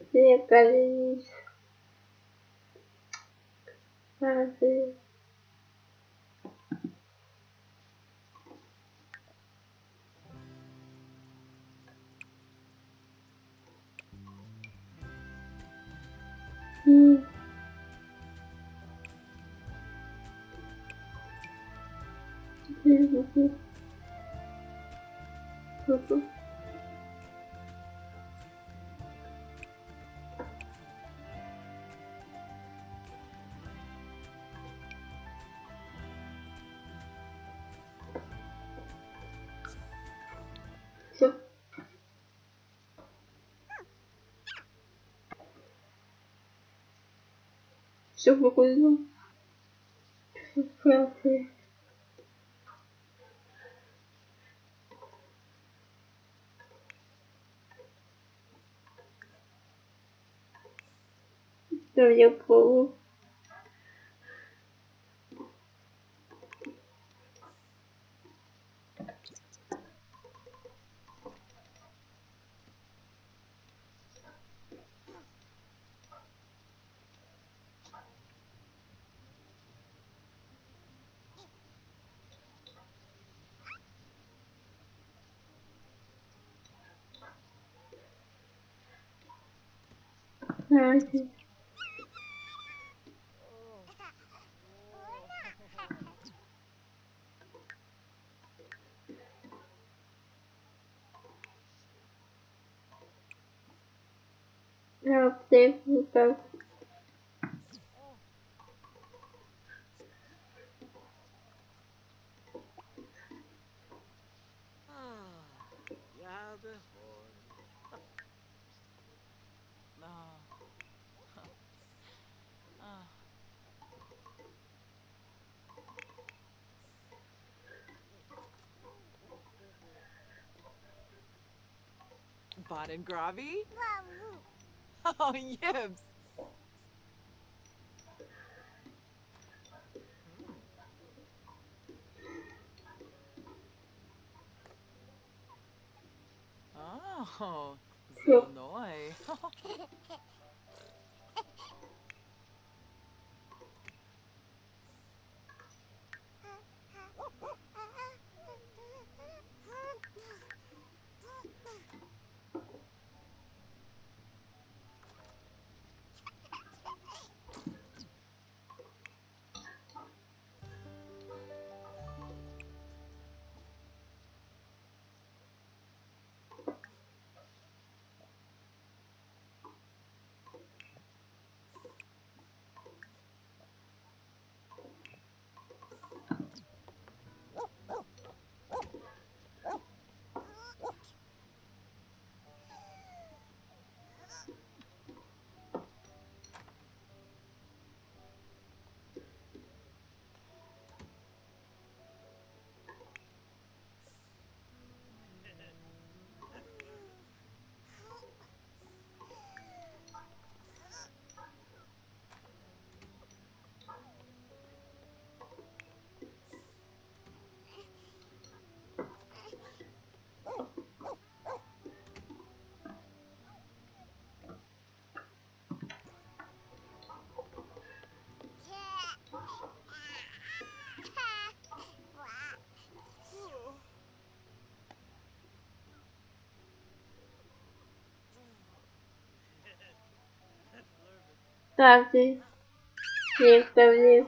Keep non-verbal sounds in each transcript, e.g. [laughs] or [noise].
Зеркались. Разы. Mm-hmm. Mm-hmm. Mm-hmm. sur beaucoup de gens. Deviens pauvre. Uhum. Eu devo Ah, yeah, before. Baden Gravi? [laughs] Oh, yibs. Mm. Oh, Yep. [laughs] Zilnoy. каждый некоторые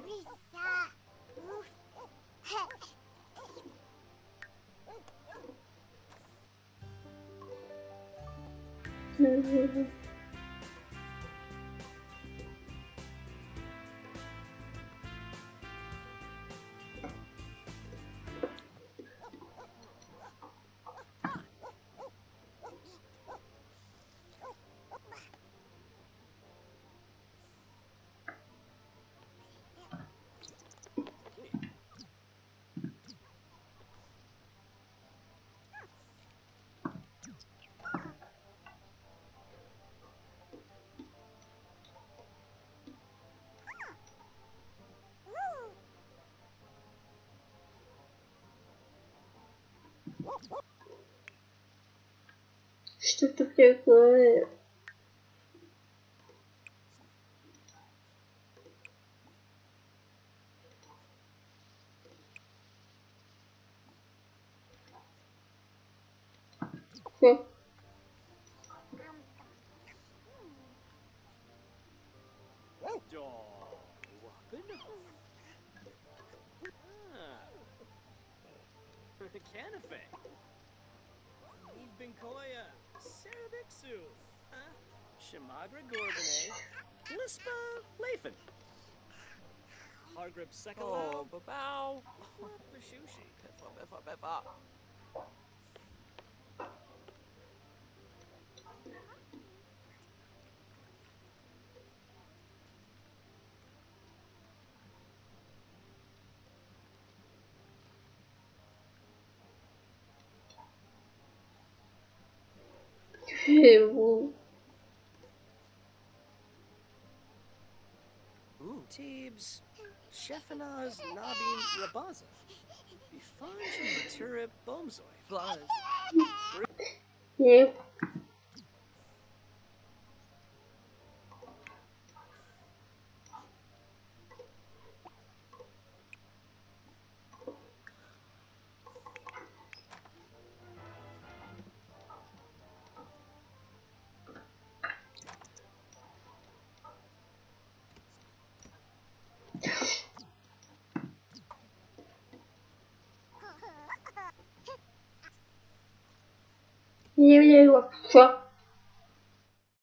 Что это такое? Хм. Canafe. Eve Binkoya. Cerebixu. Shamagra Gorbane. Lispa Lathan. Hargrip Oh, Sekalo. babow. Bashushi. Biffa, biffa, biffa. Pebble. Mm, Teebs, Sheffinaz Nabim Rabaza. Bifanj Matura Bomzoi. Blaz. Yep. Yeye wa